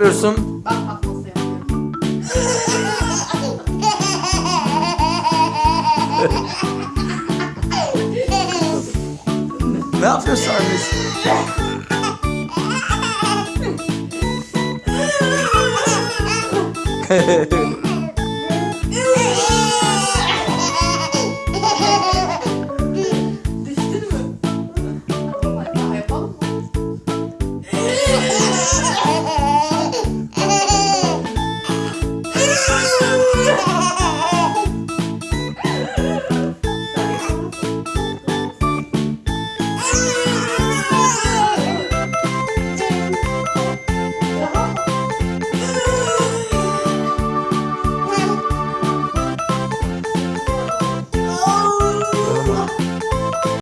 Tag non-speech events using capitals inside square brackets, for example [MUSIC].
yapıyorsun? Bak bak nasıl yapıyorum. Ne yapıyorsun annesi? [LAUGHS] [LAUGHS]